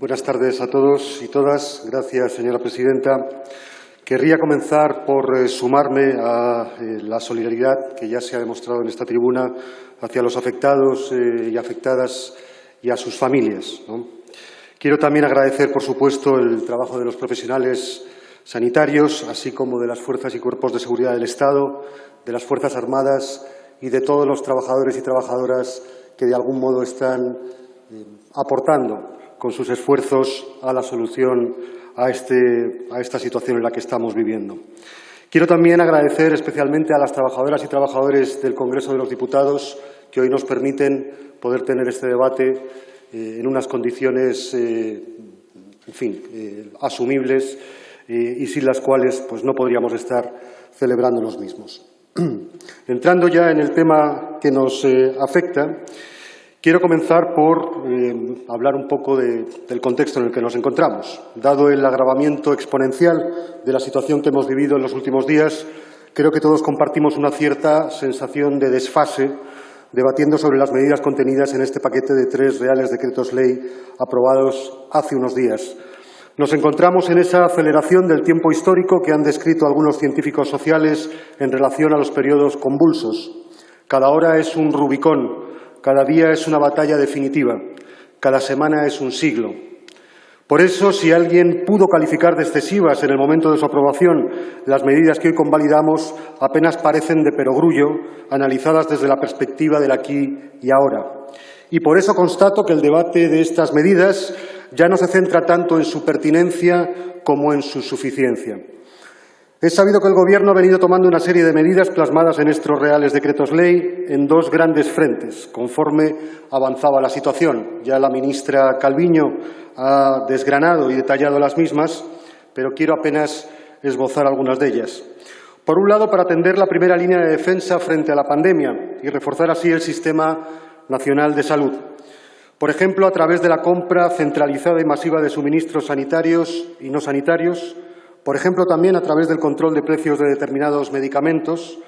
Buenas tardes a todos y todas. Gracias, señora presidenta. Querría comenzar por eh, sumarme a eh, la solidaridad que ya se ha demostrado en esta tribuna hacia los afectados eh, y afectadas y a sus familias. Quiero también agradecer, por supuesto, el trabajo de los profesionales sanitarios, así como de las fuerzas y cuerpos de seguridad del Estado, de las Fuerzas Armadas y de todos los trabajadores y trabajadoras que de algún modo están aportando con sus esfuerzos a la solución a, este, a esta situación en la que estamos viviendo. Quiero también agradecer especialmente a las trabajadoras y trabajadores del Congreso de los Diputados que hoy nos permiten poder tener este debate eh, en unas condiciones, eh, en fin, eh, asumibles y sin las cuales pues, no podríamos estar celebrando los mismos. Entrando ya en el tema que nos afecta, Quiero comenzar por eh, hablar un poco del contexto en el que nos encontramos. Dado el agravamiento exponencial de la situación que hemos vivido en los últimos días, creo que todos compartimos una cierta sensación de desfase debatiendo sobre las medidas contenidas en este paquete de tres reales decretos ley aprobados hace unos días. Nos encontramos en esa aceleración del tiempo histórico que han descrito algunos científicos sociales en relación a los periodos convulsos. Cada hora es un Rubicón cada día es una batalla definitiva, cada semana es un siglo. Por eso, si alguien pudo calificar de excesivas en el momento de su aprobación las medidas que hoy convalidamos, apenas parecen de perogrullo, analizadas desde la perspectiva del aquí y ahora. Y por eso constato que el debate de estas medidas ya no se centra tanto en su pertinencia como en su suficiencia. Es sabido que el Gobierno ha venido tomando una serie de medidas plasmadas en estos reales decretos ley en dos grandes frentes, conforme avanzaba la situación. Ya la ministra Calviño ha desgranado y detallado las mismas, pero quiero apenas esbozar algunas de ellas. Por un lado, para atender la primera línea de defensa frente a la pandemia y reforzar así el Sistema Nacional de Salud. Por ejemplo, a través de la compra centralizada y masiva de suministros sanitarios y no sanitarios, por ejemplo, también a través del control de precios de determinados medicamentos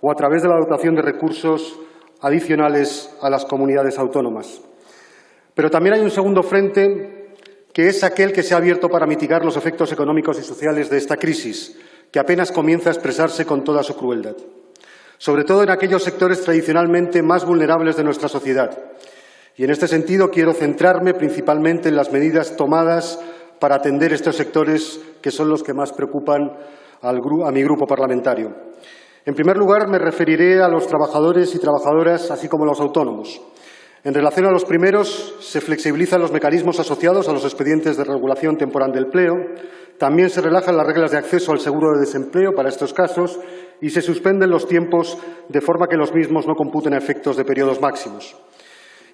o a través de la dotación de recursos adicionales a las comunidades autónomas. Pero también hay un segundo frente que es aquel que se ha abierto para mitigar los efectos económicos y sociales de esta crisis, que apenas comienza a expresarse con toda su crueldad, sobre todo en aquellos sectores tradicionalmente más vulnerables de nuestra sociedad. Y en este sentido quiero centrarme principalmente en las medidas tomadas para atender estos sectores que son los que más preocupan a mi grupo parlamentario. En primer lugar, me referiré a los trabajadores y trabajadoras, así como a los autónomos. En relación a los primeros, se flexibilizan los mecanismos asociados a los expedientes de regulación temporal del empleo, también se relajan las reglas de acceso al seguro de desempleo para estos casos y se suspenden los tiempos de forma que los mismos no computen efectos de periodos máximos.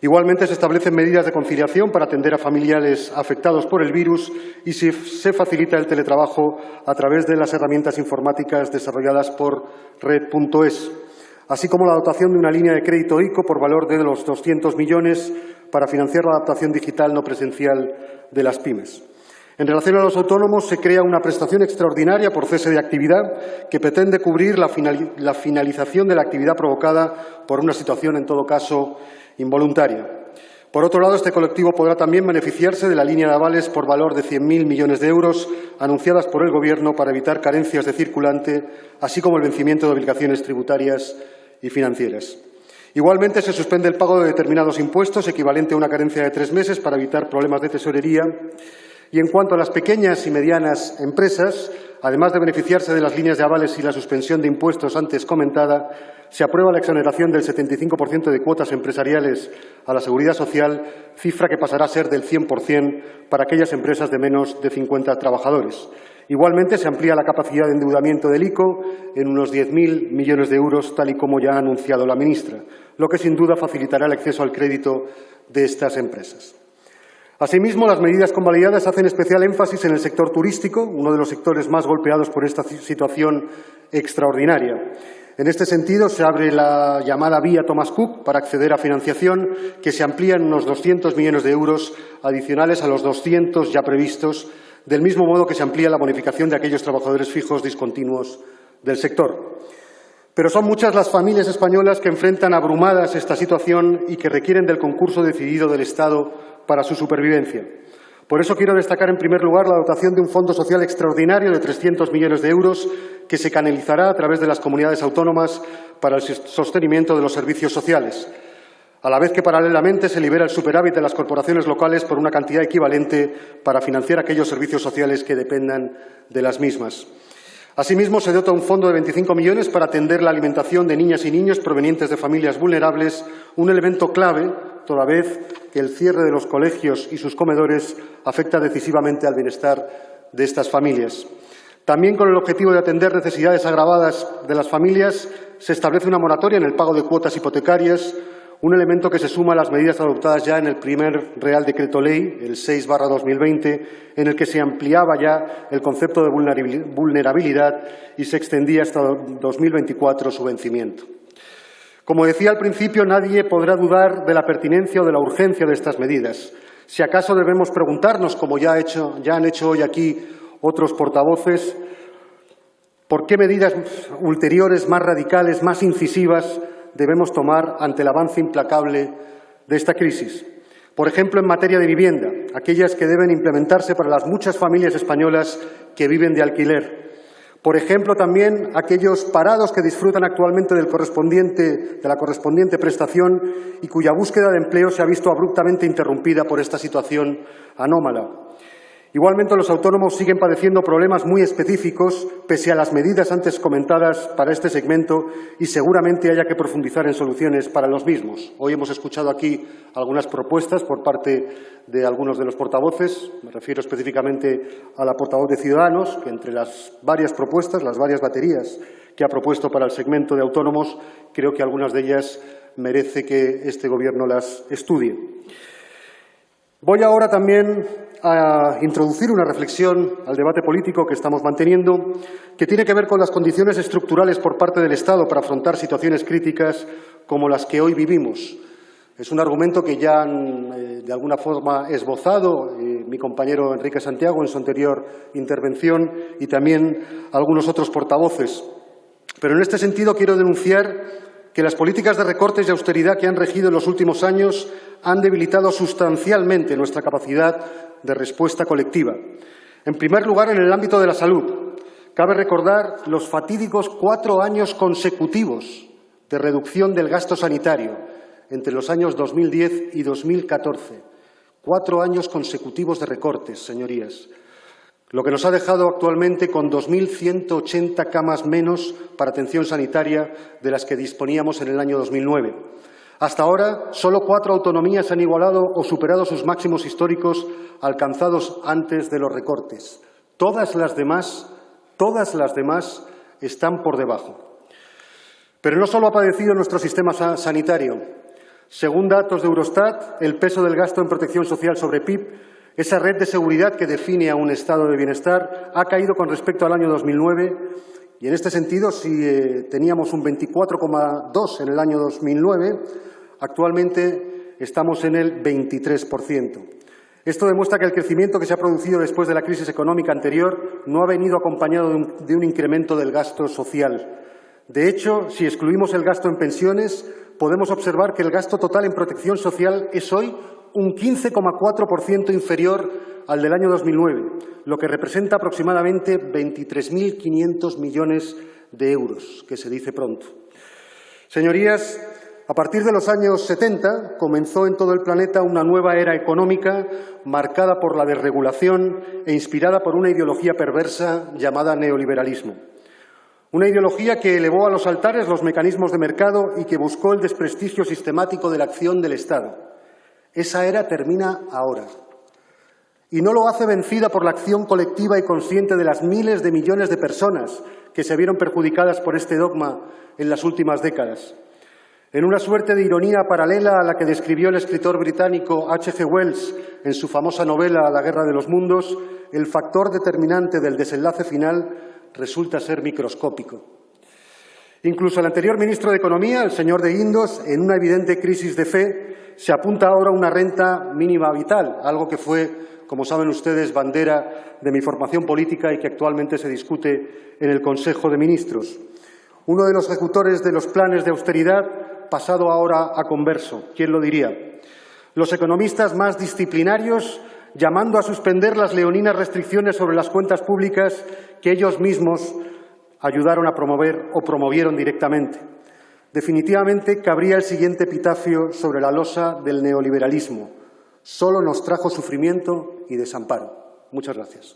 Igualmente, se establecen medidas de conciliación para atender a familiares afectados por el virus y se facilita el teletrabajo a través de las herramientas informáticas desarrolladas por Red.es, así como la dotación de una línea de crédito ICO por valor de los 200 millones para financiar la adaptación digital no presencial de las pymes. En relación a los autónomos, se crea una prestación extraordinaria por cese de actividad que pretende cubrir la, finalización de la actividad provocada por una situación, en todo caso, involuntaria. Por otro lado, este colectivo podrá también beneficiarse de la línea de avales por valor de 100.000 millones de euros anunciadas por el Gobierno para evitar carencias de circulante, así como el vencimiento de obligaciones tributarias y financieras. Igualmente, se suspende el pago de determinados impuestos, equivalente a una carencia de tres meses, para evitar problemas de tesorería. Y en cuanto a las pequeñas y medianas empresas, además de beneficiarse de las líneas de avales y la suspensión de impuestos antes comentada, se aprueba la exoneración del 75% de cuotas empresariales a la seguridad social, cifra que pasará a ser del 100% para aquellas empresas de menos de 50 trabajadores. Igualmente, se amplía la capacidad de endeudamiento del ICO en unos 10.000 millones de euros, tal y como ya ha anunciado la ministra, lo que sin duda facilitará el acceso al crédito de estas empresas. Asimismo, las medidas convalidadas hacen especial énfasis en el sector turístico, uno de los sectores más golpeados por esta situación extraordinaria. En este sentido, se abre la llamada vía Thomas Cook para acceder a financiación, que se amplía en unos 200 millones de euros adicionales a los 200 ya previstos, del mismo modo que se amplía la bonificación de aquellos trabajadores fijos discontinuos del sector. Pero son muchas las familias españolas que enfrentan abrumadas esta situación y que requieren del concurso decidido del Estado para su supervivencia. Por eso quiero destacar en primer lugar la dotación de un fondo social extraordinario de 300 millones de euros que se canalizará a través de las comunidades autónomas para el sostenimiento de los servicios sociales, a la vez que paralelamente se libera el superávit de las corporaciones locales por una cantidad equivalente para financiar aquellos servicios sociales que dependan de las mismas. Asimismo, se dota un fondo de 25 millones para atender la alimentación de niñas y niños provenientes de familias vulnerables, un elemento clave, toda vez que el cierre de los colegios y sus comedores afecta decisivamente al bienestar de estas familias. También con el objetivo de atender necesidades agravadas de las familias, se establece una moratoria en el pago de cuotas hipotecarias, un elemento que se suma a las medidas adoptadas ya en el primer Real Decreto Ley, el 6-2020, en el que se ampliaba ya el concepto de vulnerabilidad y se extendía hasta 2024 su vencimiento. Como decía al principio, nadie podrá dudar de la pertinencia o de la urgencia de estas medidas. Si acaso debemos preguntarnos, como ya, han hecho hoy aquí otros portavoces, por qué medidas ulteriores más radicales, más incisivas, debemos tomar ante el avance implacable de esta crisis. Por ejemplo, en materia de vivienda, aquellas que deben implementarse para las muchas familias españolas que viven de alquiler. Por ejemplo, también aquellos parados que disfrutan actualmente de la correspondiente prestación y cuya búsqueda de empleo se ha visto abruptamente interrumpida por esta situación anómala. Igualmente, los autónomos siguen padeciendo problemas muy específicos, pese a las medidas antes comentadas para este segmento, y seguramente haya que profundizar en soluciones para los mismos. Hoy hemos escuchado aquí algunas propuestas por parte de algunos de los portavoces. Me refiero específicamente a la portavoz de Ciudadanos, que entre las varias propuestas, las varias baterías que ha propuesto para el segmento de autónomos, creo que algunas de ellas merece que este Gobierno las estudie. Voy ahora también a introducir una reflexión al debate político que estamos manteniendo, que tiene que ver con las condiciones estructurales por parte del Estado para afrontar situaciones críticas como las que hoy vivimos. Es un argumento que ya han, eh, de alguna forma, esbozado eh, mi compañero Enrique Santiago en su anterior intervención y también algunos otros portavoces. Pero en este sentido quiero denunciar que las políticas de recortes y austeridad que han regido en los últimos años han debilitado sustancialmente nuestra capacidad de respuesta colectiva. En primer lugar, en el ámbito de la salud. Cabe recordar los fatídicos cuatro años consecutivos de reducción del gasto sanitario entre los años 2010 y 2014. Cuatro años consecutivos de recortes, señorías. Lo que nos ha dejado actualmente con 2.180 camas menos para atención sanitaria de las que disponíamos en el año 2009. Hasta ahora, solo cuatro autonomías han igualado o superado sus máximos históricos alcanzados antes de los recortes. Todas las demás, todas las demás están por debajo. Pero no solo ha padecido nuestro sistema sanitario. Según datos de Eurostat, el peso del gasto en protección social sobre PIB, esa red de seguridad que define a un estado de bienestar, ha caído con respecto al año 2009 y en este sentido, si eh, teníamos un 24,2 en el año 2009, actualmente estamos en el 23%. Esto demuestra que el crecimiento que se ha producido después de la crisis económica anterior no ha venido acompañado de un, de un incremento del gasto social. De hecho, si excluimos el gasto en pensiones, podemos observar que el gasto total en protección social es hoy un 15,4% inferior al del año 2009, lo que representa aproximadamente 23.500 millones de euros, que se dice pronto. Señorías, a partir de los años 70 comenzó en todo el planeta una nueva era económica marcada por la desregulación e inspirada por una ideología perversa llamada neoliberalismo. Una ideología que elevó a los altares los mecanismos de mercado y que buscó el desprestigio sistemático de la acción del Estado. Esa era termina ahora. Y no lo hace vencida por la acción colectiva y consciente de las miles de millones de personas que se vieron perjudicadas por este dogma en las últimas décadas. En una suerte de ironía paralela a la que describió el escritor británico H. G. Wells en su famosa novela La Guerra de los Mundos, el factor determinante del desenlace final resulta ser microscópico. Incluso el anterior ministro de Economía, el señor de Guindos, en una evidente crisis de fe, se apunta ahora una renta mínima vital, algo que fue, como saben ustedes, bandera de mi formación política y que actualmente se discute en el Consejo de Ministros. Uno de los ejecutores de los planes de austeridad pasado ahora a converso. ¿Quién lo diría? Los economistas más disciplinarios llamando a suspender las leoninas restricciones sobre las cuentas públicas que ellos mismos ayudaron a promover o promovieron directamente. Definitivamente cabría el siguiente epitafio sobre la losa del neoliberalismo. Solo nos trajo sufrimiento y desamparo. Muchas gracias.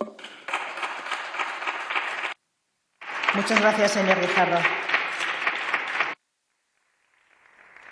Muchas gracias, señor Guijarro.